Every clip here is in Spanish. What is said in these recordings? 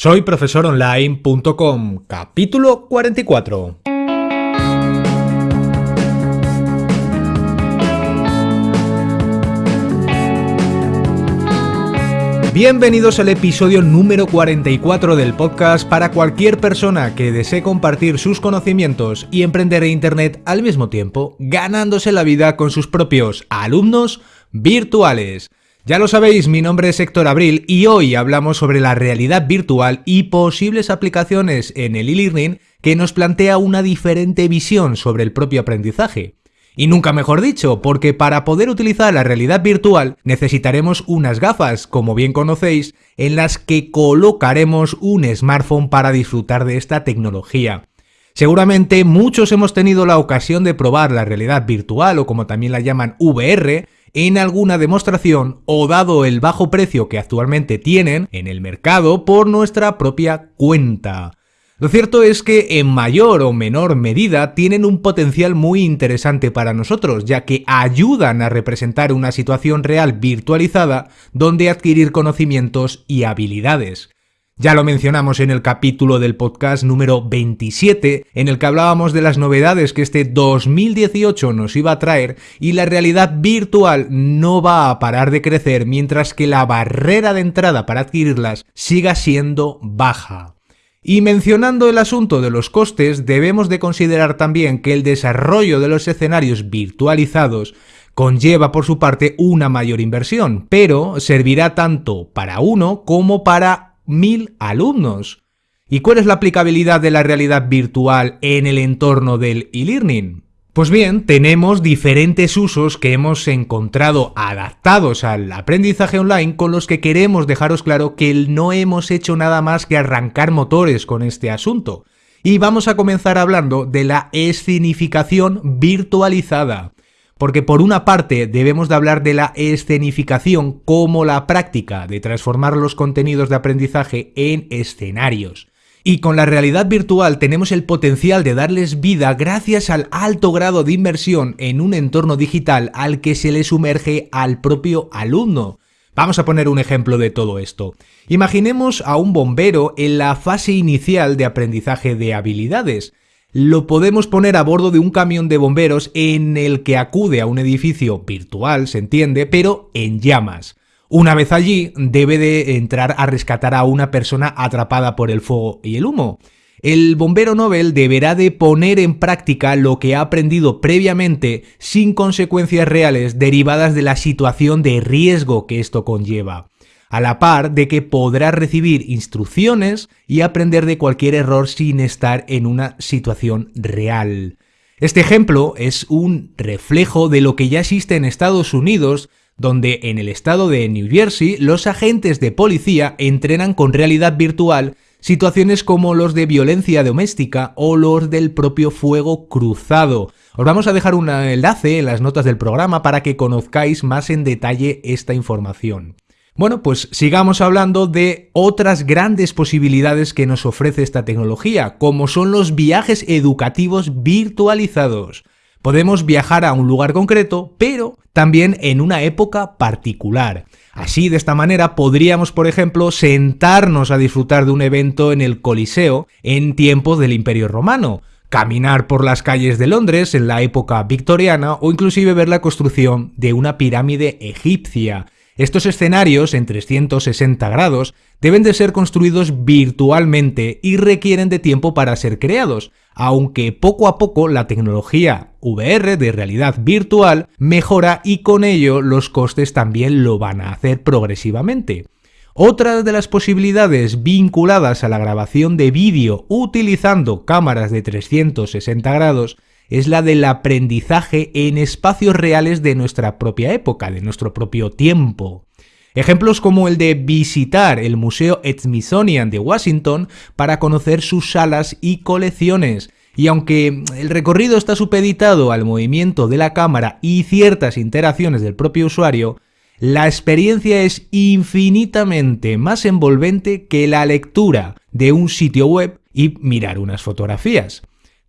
Soy profesoronline.com, capítulo 44. Bienvenidos al episodio número 44 del podcast para cualquier persona que desee compartir sus conocimientos y emprender en Internet al mismo tiempo, ganándose la vida con sus propios alumnos virtuales. Ya lo sabéis, mi nombre es Héctor Abril y hoy hablamos sobre la realidad virtual y posibles aplicaciones en el e-learning que nos plantea una diferente visión sobre el propio aprendizaje. Y nunca mejor dicho, porque para poder utilizar la realidad virtual necesitaremos unas gafas, como bien conocéis, en las que colocaremos un smartphone para disfrutar de esta tecnología. Seguramente muchos hemos tenido la ocasión de probar la realidad virtual o como también la llaman VR en alguna demostración o dado el bajo precio que actualmente tienen en el mercado por nuestra propia cuenta. Lo cierto es que en mayor o menor medida tienen un potencial muy interesante para nosotros, ya que ayudan a representar una situación real virtualizada donde adquirir conocimientos y habilidades. Ya lo mencionamos en el capítulo del podcast número 27, en el que hablábamos de las novedades que este 2018 nos iba a traer y la realidad virtual no va a parar de crecer mientras que la barrera de entrada para adquirirlas siga siendo baja. Y mencionando el asunto de los costes, debemos de considerar también que el desarrollo de los escenarios virtualizados conlleva por su parte una mayor inversión, pero servirá tanto para uno como para mil alumnos. ¿Y cuál es la aplicabilidad de la realidad virtual en el entorno del e-learning? Pues bien, tenemos diferentes usos que hemos encontrado adaptados al aprendizaje online con los que queremos dejaros claro que no hemos hecho nada más que arrancar motores con este asunto. Y vamos a comenzar hablando de la escenificación virtualizada porque por una parte debemos de hablar de la escenificación como la práctica de transformar los contenidos de aprendizaje en escenarios. Y con la realidad virtual tenemos el potencial de darles vida gracias al alto grado de inmersión en un entorno digital al que se le sumerge al propio alumno. Vamos a poner un ejemplo de todo esto. Imaginemos a un bombero en la fase inicial de aprendizaje de habilidades lo podemos poner a bordo de un camión de bomberos en el que acude a un edificio virtual, se entiende, pero en llamas. Una vez allí, debe de entrar a rescatar a una persona atrapada por el fuego y el humo. El bombero Nobel deberá de poner en práctica lo que ha aprendido previamente sin consecuencias reales derivadas de la situación de riesgo que esto conlleva a la par de que podrá recibir instrucciones y aprender de cualquier error sin estar en una situación real. Este ejemplo es un reflejo de lo que ya existe en Estados Unidos, donde en el estado de New Jersey los agentes de policía entrenan con realidad virtual situaciones como los de violencia doméstica o los del propio fuego cruzado. Os vamos a dejar un enlace en las notas del programa para que conozcáis más en detalle esta información. Bueno, pues sigamos hablando de otras grandes posibilidades que nos ofrece esta tecnología, como son los viajes educativos virtualizados. Podemos viajar a un lugar concreto, pero también en una época particular. Así, de esta manera, podríamos, por ejemplo, sentarnos a disfrutar de un evento en el Coliseo en tiempos del Imperio Romano, caminar por las calles de Londres en la época victoriana o inclusive ver la construcción de una pirámide egipcia. Estos escenarios en 360 grados deben de ser construidos virtualmente y requieren de tiempo para ser creados, aunque poco a poco la tecnología VR de realidad virtual mejora y con ello los costes también lo van a hacer progresivamente. Otra de las posibilidades vinculadas a la grabación de vídeo utilizando cámaras de 360 grados es la del aprendizaje en espacios reales de nuestra propia época, de nuestro propio tiempo. Ejemplos como el de visitar el Museo Smithsonian de Washington para conocer sus salas y colecciones. Y aunque el recorrido está supeditado al movimiento de la cámara y ciertas interacciones del propio usuario, la experiencia es infinitamente más envolvente que la lectura de un sitio web y mirar unas fotografías.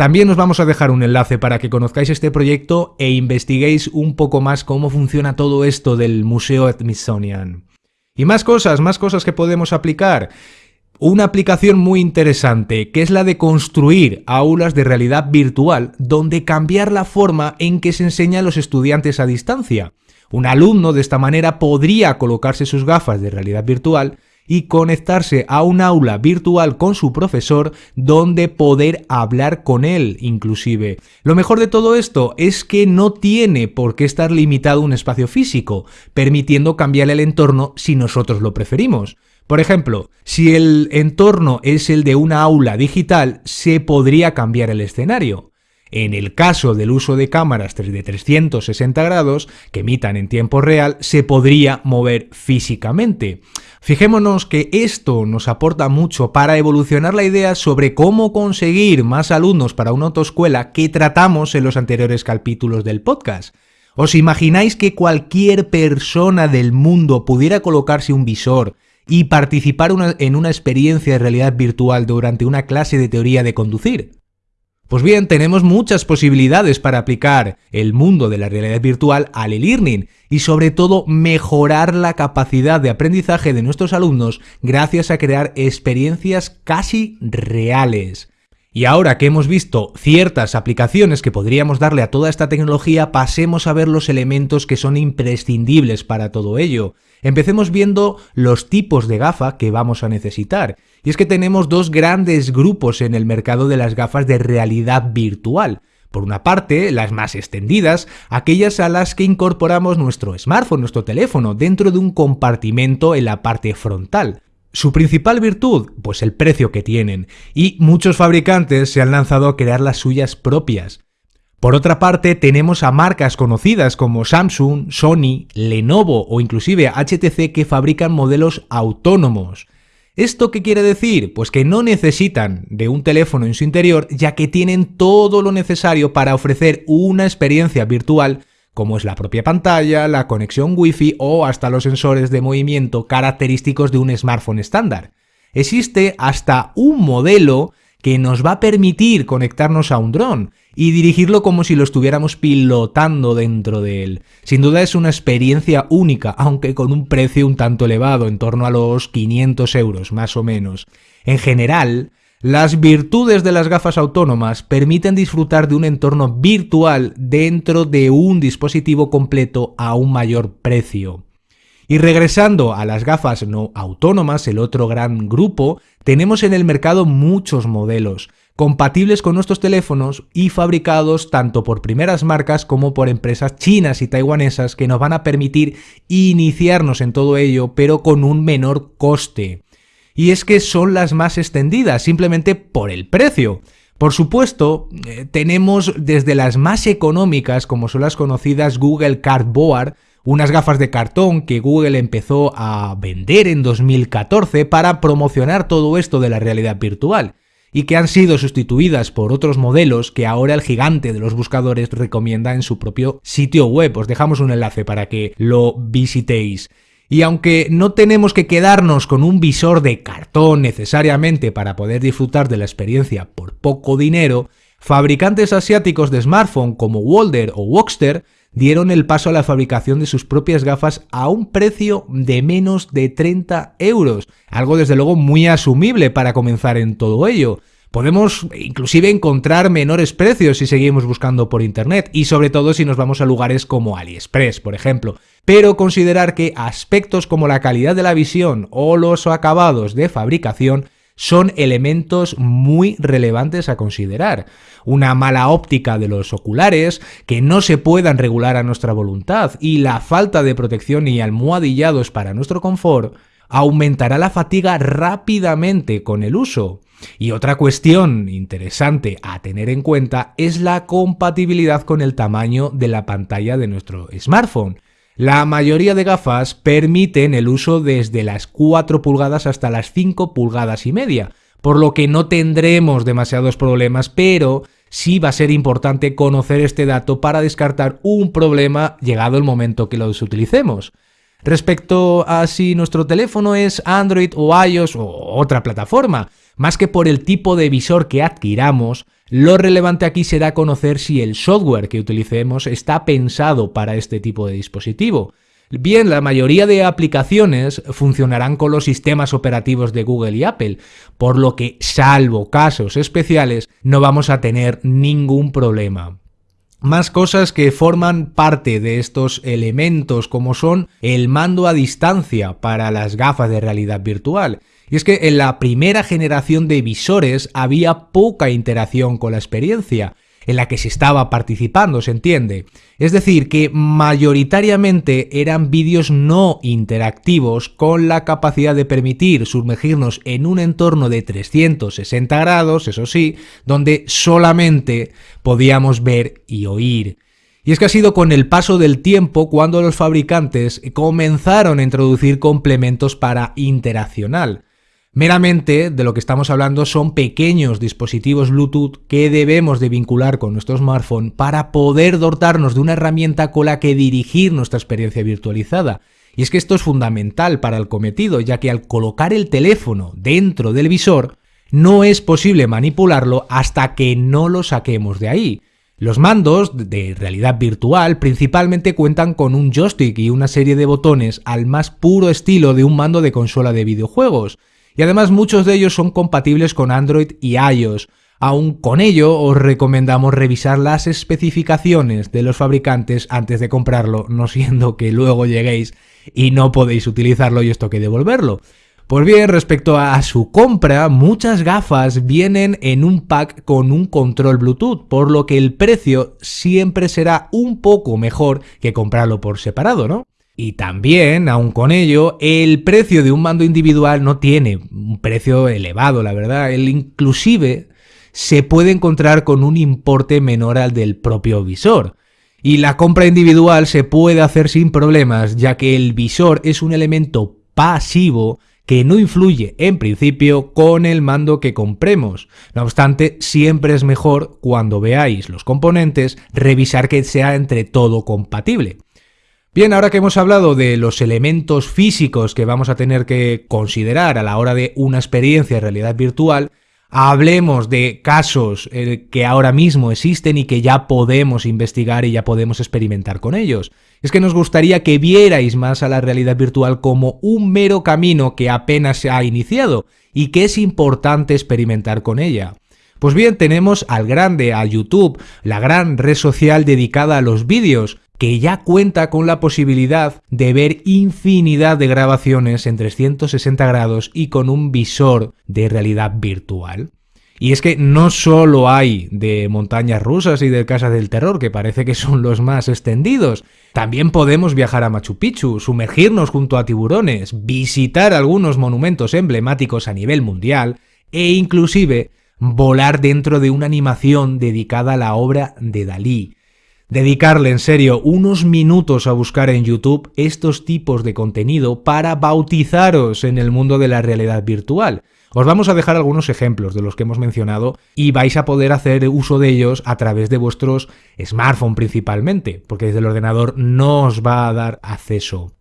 También os vamos a dejar un enlace para que conozcáis este proyecto e investiguéis un poco más cómo funciona todo esto del Museo Smithsonian. Y más cosas, más cosas que podemos aplicar. una aplicación muy interesante, que es la de construir aulas de realidad virtual, donde cambiar la forma en que se enseña a los estudiantes a distancia. Un alumno de esta manera podría colocarse sus gafas de realidad virtual y conectarse a un aula virtual con su profesor donde poder hablar con él inclusive. Lo mejor de todo esto es que no tiene por qué estar limitado un espacio físico, permitiendo cambiar el entorno si nosotros lo preferimos. Por ejemplo, si el entorno es el de una aula digital, se podría cambiar el escenario. En el caso del uso de cámaras de 360 grados que emitan en tiempo real, se podría mover físicamente. Fijémonos que esto nos aporta mucho para evolucionar la idea sobre cómo conseguir más alumnos para una autoescuela que tratamos en los anteriores capítulos del podcast. ¿Os imagináis que cualquier persona del mundo pudiera colocarse un visor y participar en una experiencia de realidad virtual durante una clase de teoría de conducir? Pues bien, tenemos muchas posibilidades para aplicar el mundo de la realidad virtual al e-learning y sobre todo mejorar la capacidad de aprendizaje de nuestros alumnos gracias a crear experiencias casi reales. Y ahora que hemos visto ciertas aplicaciones que podríamos darle a toda esta tecnología, pasemos a ver los elementos que son imprescindibles para todo ello. Empecemos viendo los tipos de gafa que vamos a necesitar. Y es que tenemos dos grandes grupos en el mercado de las gafas de realidad virtual. Por una parte, las más extendidas, aquellas a las que incorporamos nuestro smartphone, nuestro teléfono, dentro de un compartimento en la parte frontal. Su principal virtud, pues el precio que tienen, y muchos fabricantes se han lanzado a crear las suyas propias. Por otra parte, tenemos a marcas conocidas como Samsung, Sony, Lenovo o inclusive HTC que fabrican modelos autónomos. ¿Esto qué quiere decir? Pues que no necesitan de un teléfono en su interior ya que tienen todo lo necesario para ofrecer una experiencia virtual como es la propia pantalla, la conexión Wi-Fi o hasta los sensores de movimiento característicos de un smartphone estándar. Existe hasta un modelo que nos va a permitir conectarnos a un dron y dirigirlo como si lo estuviéramos pilotando dentro de él. Sin duda es una experiencia única, aunque con un precio un tanto elevado, en torno a los 500 euros más o menos. En general, las virtudes de las gafas autónomas permiten disfrutar de un entorno virtual dentro de un dispositivo completo a un mayor precio. Y regresando a las gafas no autónomas, el otro gran grupo, tenemos en el mercado muchos modelos, compatibles con nuestros teléfonos y fabricados tanto por primeras marcas como por empresas chinas y taiwanesas que nos van a permitir iniciarnos en todo ello, pero con un menor coste. Y es que son las más extendidas, simplemente por el precio. Por supuesto, eh, tenemos desde las más económicas, como son las conocidas Google Cardboard, unas gafas de cartón que Google empezó a vender en 2014 para promocionar todo esto de la realidad virtual y que han sido sustituidas por otros modelos que ahora el gigante de los buscadores recomienda en su propio sitio web. Os dejamos un enlace para que lo visitéis. Y aunque no tenemos que quedarnos con un visor de cartón necesariamente para poder disfrutar de la experiencia por poco dinero, fabricantes asiáticos de smartphone como Walder o Woxter dieron el paso a la fabricación de sus propias gafas a un precio de menos de 30 euros, algo desde luego muy asumible para comenzar en todo ello. Podemos inclusive encontrar menores precios si seguimos buscando por internet y sobre todo si nos vamos a lugares como AliExpress, por ejemplo. Pero considerar que aspectos como la calidad de la visión o los acabados de fabricación son elementos muy relevantes a considerar. Una mala óptica de los oculares, que no se puedan regular a nuestra voluntad y la falta de protección y almohadillados para nuestro confort aumentará la fatiga rápidamente con el uso. Y otra cuestión interesante a tener en cuenta es la compatibilidad con el tamaño de la pantalla de nuestro smartphone. La mayoría de gafas permiten el uso desde las 4 pulgadas hasta las 5 pulgadas y media, por lo que no tendremos demasiados problemas, pero sí va a ser importante conocer este dato para descartar un problema llegado el momento que los utilicemos. Respecto a si nuestro teléfono es Android o iOS o otra plataforma, más que por el tipo de visor que adquiramos, lo relevante aquí será conocer si el software que utilicemos está pensado para este tipo de dispositivo. Bien, la mayoría de aplicaciones funcionarán con los sistemas operativos de Google y Apple, por lo que, salvo casos especiales, no vamos a tener ningún problema. Más cosas que forman parte de estos elementos como son el mando a distancia para las gafas de realidad virtual. Y es que en la primera generación de visores había poca interacción con la experiencia, en la que se estaba participando, se entiende. Es decir, que mayoritariamente eran vídeos no interactivos con la capacidad de permitir sumergirnos en un entorno de 360 grados, eso sí, donde solamente podíamos ver y oír. Y es que ha sido con el paso del tiempo cuando los fabricantes comenzaron a introducir complementos para interaccional. Meramente de lo que estamos hablando son pequeños dispositivos Bluetooth que debemos de vincular con nuestro smartphone para poder dotarnos de una herramienta con la que dirigir nuestra experiencia virtualizada. Y es que esto es fundamental para el cometido, ya que al colocar el teléfono dentro del visor, no es posible manipularlo hasta que no lo saquemos de ahí. Los mandos de realidad virtual principalmente cuentan con un joystick y una serie de botones al más puro estilo de un mando de consola de videojuegos, y además muchos de ellos son compatibles con Android y iOS. Aún con ello, os recomendamos revisar las especificaciones de los fabricantes antes de comprarlo, no siendo que luego lleguéis y no podéis utilizarlo y esto que devolverlo. Pues bien, respecto a su compra, muchas gafas vienen en un pack con un control Bluetooth, por lo que el precio siempre será un poco mejor que comprarlo por separado, ¿no? Y también, aun con ello, el precio de un mando individual no tiene un precio elevado, la verdad. El inclusive se puede encontrar con un importe menor al del propio visor. Y la compra individual se puede hacer sin problemas, ya que el visor es un elemento pasivo que no influye en principio con el mando que compremos. No obstante, siempre es mejor cuando veáis los componentes revisar que sea entre todo compatible. Bien, ahora que hemos hablado de los elementos físicos que vamos a tener que considerar a la hora de una experiencia de realidad virtual, hablemos de casos eh, que ahora mismo existen y que ya podemos investigar y ya podemos experimentar con ellos. Es que nos gustaría que vierais más a la realidad virtual como un mero camino que apenas se ha iniciado y que es importante experimentar con ella. Pues bien, tenemos al grande, a YouTube, la gran red social dedicada a los vídeos, que ya cuenta con la posibilidad de ver infinidad de grabaciones en 360 grados y con un visor de realidad virtual. Y es que no solo hay de montañas rusas y de casas del terror, que parece que son los más extendidos, también podemos viajar a Machu Picchu, sumergirnos junto a tiburones, visitar algunos monumentos emblemáticos a nivel mundial e inclusive volar dentro de una animación dedicada a la obra de Dalí, dedicarle en serio unos minutos a buscar en YouTube estos tipos de contenido para bautizaros en el mundo de la realidad virtual. Os vamos a dejar algunos ejemplos de los que hemos mencionado y vais a poder hacer uso de ellos a través de vuestros smartphones principalmente, porque desde el ordenador no os va a dar acceso.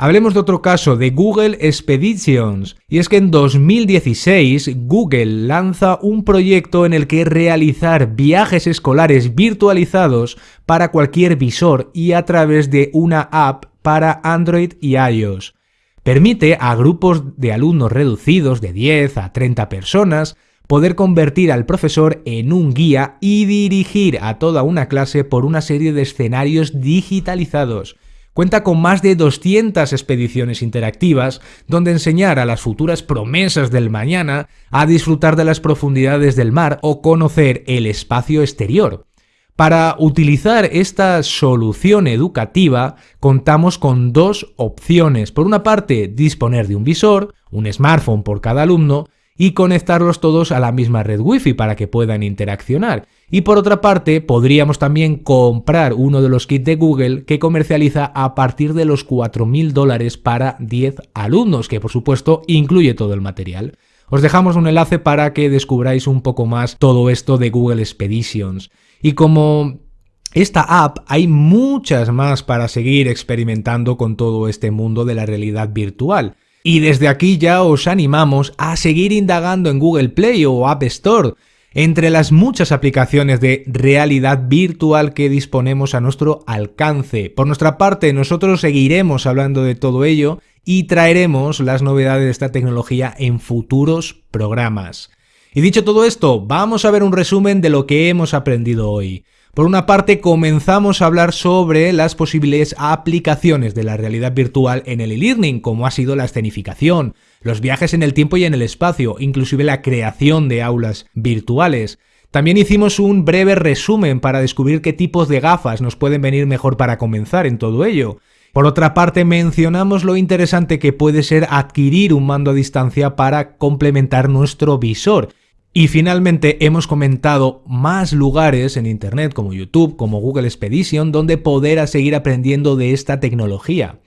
Hablemos de otro caso, de Google Expeditions. Y es que en 2016 Google lanza un proyecto en el que realizar viajes escolares virtualizados para cualquier visor y a través de una app para Android y iOS. Permite a grupos de alumnos reducidos de 10 a 30 personas poder convertir al profesor en un guía y dirigir a toda una clase por una serie de escenarios digitalizados Cuenta con más de 200 expediciones interactivas donde enseñar a las futuras promesas del mañana a disfrutar de las profundidades del mar o conocer el espacio exterior. Para utilizar esta solución educativa contamos con dos opciones. Por una parte, disponer de un visor, un smartphone por cada alumno, y conectarlos todos a la misma red Wi-Fi para que puedan interaccionar. Y por otra parte, podríamos también comprar uno de los kits de Google que comercializa a partir de los 4.000 dólares para 10 alumnos, que por supuesto incluye todo el material. Os dejamos un enlace para que descubráis un poco más todo esto de Google Expeditions. Y como esta app hay muchas más para seguir experimentando con todo este mundo de la realidad virtual. Y desde aquí ya os animamos a seguir indagando en Google Play o App Store entre las muchas aplicaciones de realidad virtual que disponemos a nuestro alcance. Por nuestra parte, nosotros seguiremos hablando de todo ello y traeremos las novedades de esta tecnología en futuros programas. Y dicho todo esto, vamos a ver un resumen de lo que hemos aprendido hoy. Por una parte, comenzamos a hablar sobre las posibles aplicaciones de la realidad virtual en el e-learning, como ha sido la escenificación, los viajes en el tiempo y en el espacio, inclusive la creación de aulas virtuales. También hicimos un breve resumen para descubrir qué tipos de gafas nos pueden venir mejor para comenzar en todo ello. Por otra parte, mencionamos lo interesante que puede ser adquirir un mando a distancia para complementar nuestro visor, y finalmente hemos comentado más lugares en Internet como YouTube, como Google Expedition, donde poder seguir aprendiendo de esta tecnología.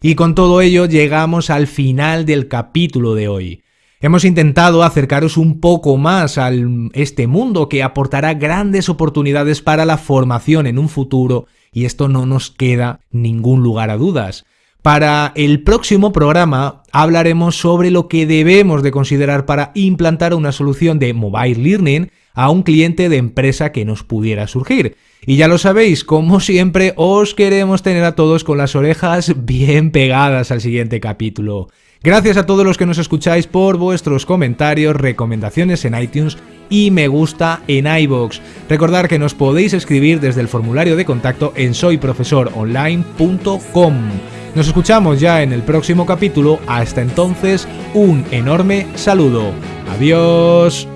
Y con todo ello llegamos al final del capítulo de hoy. Hemos intentado acercaros un poco más a este mundo que aportará grandes oportunidades para la formación en un futuro y esto no nos queda ningún lugar a dudas. Para el próximo programa hablaremos sobre lo que debemos de considerar para implantar una solución de mobile learning a un cliente de empresa que nos pudiera surgir. Y ya lo sabéis, como siempre, os queremos tener a todos con las orejas bien pegadas al siguiente capítulo. Gracias a todos los que nos escucháis por vuestros comentarios, recomendaciones en iTunes y me gusta en iBox. Recordad que nos podéis escribir desde el formulario de contacto en soyprofesoronline.com. Nos escuchamos ya en el próximo capítulo. Hasta entonces, un enorme saludo. Adiós.